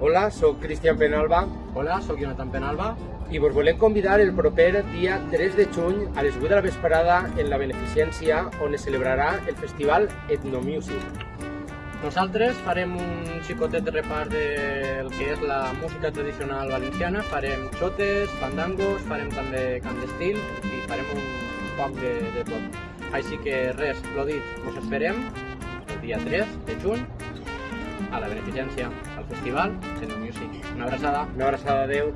Hola, sóc Cristian Penalba Hola, sóc Jonathan Penalba. i vos volem convidar el proper dia 3 de juny a les 8 de la vesprada en la Beneficència on es celebrarà el festival Etnomusic. Nosaltres farem un xicotet de repart del que és la música tradicional valenciana, farem xotes, fandangos, farem també cant d'estil i farem un poc de, de tot. Així que res, lo dit, us esperem el dia 3 de juny a la Beneficència, al festival Sendo Music. Una abraçada. Una abraçada, adeu.